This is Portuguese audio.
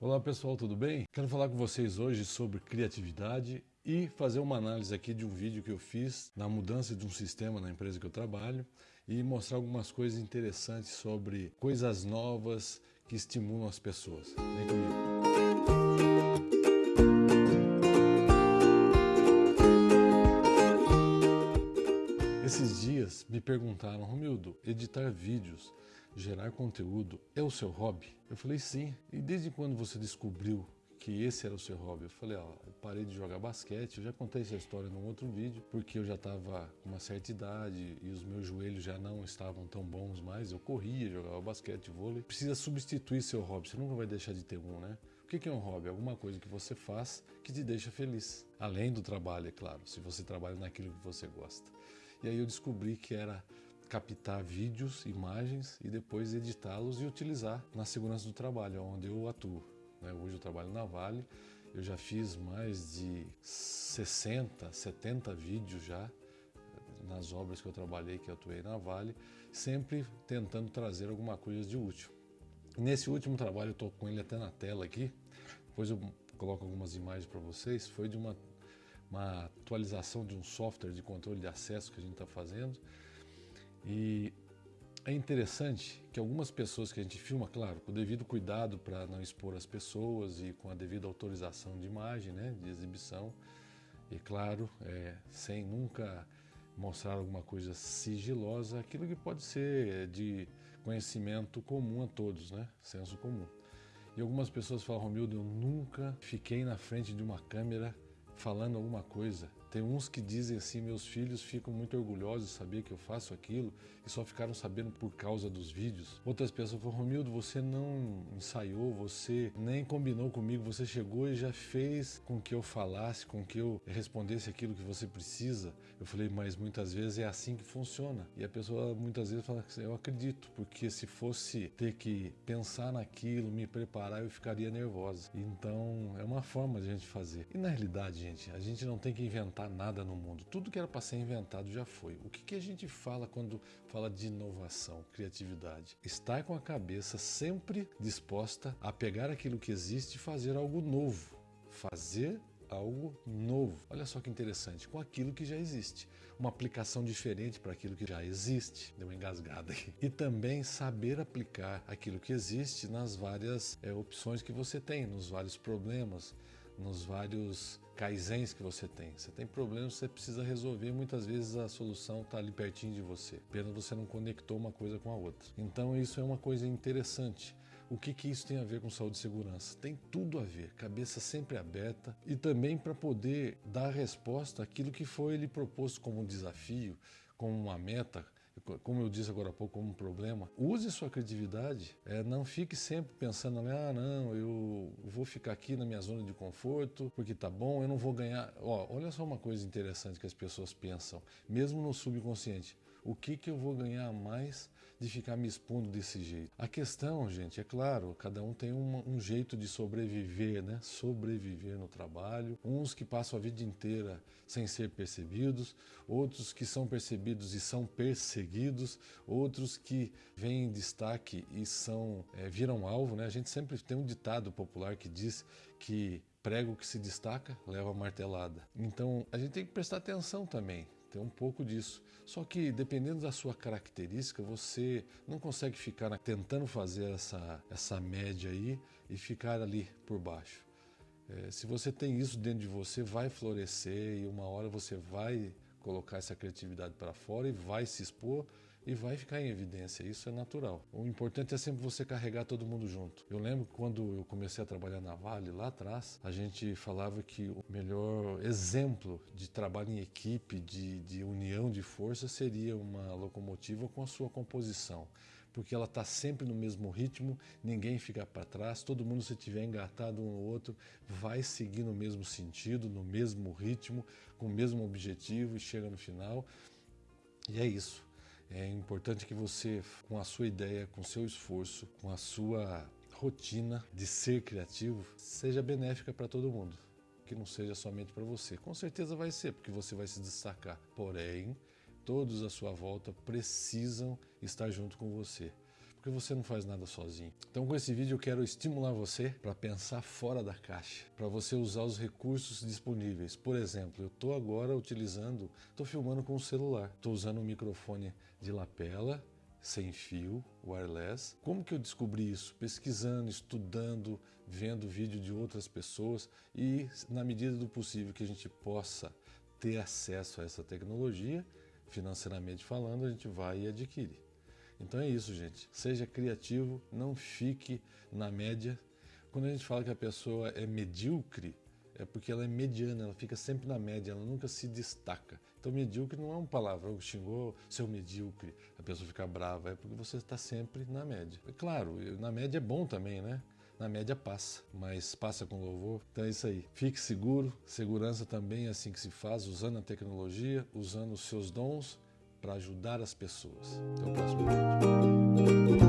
Olá pessoal, tudo bem? Quero falar com vocês hoje sobre criatividade e fazer uma análise aqui de um vídeo que eu fiz na mudança de um sistema na empresa que eu trabalho e mostrar algumas coisas interessantes sobre coisas novas que estimulam as pessoas. Vem comigo. Esses dias me perguntaram, Romildo, editar vídeos, gerar conteúdo é o seu hobby? Eu falei sim. E desde quando você descobriu que esse era o seu hobby? Eu falei, ó, eu parei de jogar basquete, eu já contei essa história num outro vídeo, porque eu já estava com uma certa idade e os meus joelhos já não estavam tão bons mais, eu corria, jogava basquete, vôlei. Precisa substituir seu hobby, você nunca vai deixar de ter um, né? O que é um hobby? Alguma coisa que você faz que te deixa feliz. Além do trabalho, é claro, se você trabalha naquilo que você gosta. E aí eu descobri que era captar vídeos, imagens e depois editá-los e utilizar na segurança do trabalho, onde eu atuo. Né? Hoje eu trabalho na Vale, eu já fiz mais de 60, 70 vídeos já nas obras que eu trabalhei, que eu atuei na Vale, sempre tentando trazer alguma coisa de útil. Nesse último trabalho, eu estou com ele até na tela aqui, depois eu coloco algumas imagens para vocês, foi de uma uma atualização de um software de controle de acesso que a gente está fazendo. E é interessante que algumas pessoas que a gente filma, claro, com o devido cuidado para não expor as pessoas e com a devida autorização de imagem, né, de exibição, e claro, é, sem nunca mostrar alguma coisa sigilosa, aquilo que pode ser de conhecimento comum a todos, né, senso comum. E algumas pessoas falam, Romildo, eu nunca fiquei na frente de uma câmera falando alguma coisa. Tem uns que dizem assim, meus filhos ficam muito orgulhosos de saber que eu faço aquilo e só ficaram sabendo por causa dos vídeos. Outras pessoas falam, Romildo, você não ensaiou, você nem combinou comigo, você chegou e já fez com que eu falasse, com que eu respondesse aquilo que você precisa. Eu falei, mas muitas vezes é assim que funciona. E a pessoa muitas vezes fala, eu acredito, porque se fosse ter que pensar naquilo, me preparar, eu ficaria nervosa. Então é uma forma de a gente fazer. E na realidade, gente, a gente não tem que inventar inventar nada no mundo. Tudo que era para ser inventado já foi. O que, que a gente fala quando fala de inovação, criatividade? Estar com a cabeça sempre disposta a pegar aquilo que existe e fazer algo novo. Fazer algo novo. Olha só que interessante, com aquilo que já existe. Uma aplicação diferente para aquilo que já existe. Deu uma engasgada aqui. E também saber aplicar aquilo que existe nas várias é, opções que você tem, nos vários problemas, nos vários kaizens que você tem. Você tem problemas que você precisa resolver, muitas vezes a solução está ali pertinho de você. Pena você não conectou uma coisa com a outra. Então isso é uma coisa interessante. O que, que isso tem a ver com saúde e segurança? Tem tudo a ver, cabeça sempre aberta e também para poder dar resposta àquilo que foi lhe proposto como um desafio, como uma meta, como eu disse agora há pouco, como um problema. Use sua criatividade, é, não fique sempre pensando, ah, não, eu vou ficar aqui na minha zona de conforto porque tá bom, eu não vou ganhar. Ó, olha só uma coisa interessante que as pessoas pensam, mesmo no subconsciente. O que, que eu vou ganhar mais de ficar me expondo desse jeito? A questão, gente, é claro, cada um tem um, um jeito de sobreviver, né? Sobreviver no trabalho. Uns que passam a vida inteira sem ser percebidos, outros que são percebidos e são perseguidos, outros que vêm em destaque e são é, viram alvo, né? A gente sempre tem um ditado popular que diz que prego que se destaca leva martelada. Então a gente tem que prestar atenção também tem um pouco disso. Só que dependendo da sua característica, você não consegue ficar tentando fazer essa, essa média aí e ficar ali por baixo. É, se você tem isso dentro de você, vai florescer e uma hora você vai colocar essa criatividade para fora e vai se expor e vai ficar em evidência, isso é natural. O importante é sempre você carregar todo mundo junto. Eu lembro quando eu comecei a trabalhar na Vale, lá atrás, a gente falava que o melhor exemplo de trabalho em equipe, de, de união de força, seria uma locomotiva com a sua composição porque ela está sempre no mesmo ritmo, ninguém fica para trás, todo mundo se tiver engatado um no outro vai seguir no mesmo sentido, no mesmo ritmo, com o mesmo objetivo e chega no final. E é isso. É importante que você, com a sua ideia, com o seu esforço, com a sua rotina de ser criativo, seja benéfica para todo mundo. Que não seja somente para você. Com certeza vai ser, porque você vai se destacar. Porém, todos à sua volta precisam estar junto com você. porque você não faz nada sozinho. Então, com esse vídeo, eu quero estimular você para pensar fora da caixa, para você usar os recursos disponíveis. Por exemplo, eu estou agora utilizando, estou filmando com o celular, estou usando um microfone de lapela sem fio, wireless. Como que eu descobri isso? Pesquisando, estudando, vendo vídeo de outras pessoas e, na medida do possível que a gente possa ter acesso a essa tecnologia, financeiramente falando, a gente vai e adquire. Então é isso, gente. Seja criativo, não fique na média. Quando a gente fala que a pessoa é medíocre, é porque ela é mediana, ela fica sempre na média, ela nunca se destaca. Então, medíocre não é uma palavra, que xingou seu medíocre, a pessoa fica brava, é porque você está sempre na média. É claro, na média é bom também, né? Na média passa, mas passa com louvor. Então é isso aí. Fique seguro, segurança também é assim que se faz, usando a tecnologia, usando os seus dons para ajudar as pessoas. Até o próximo vídeo.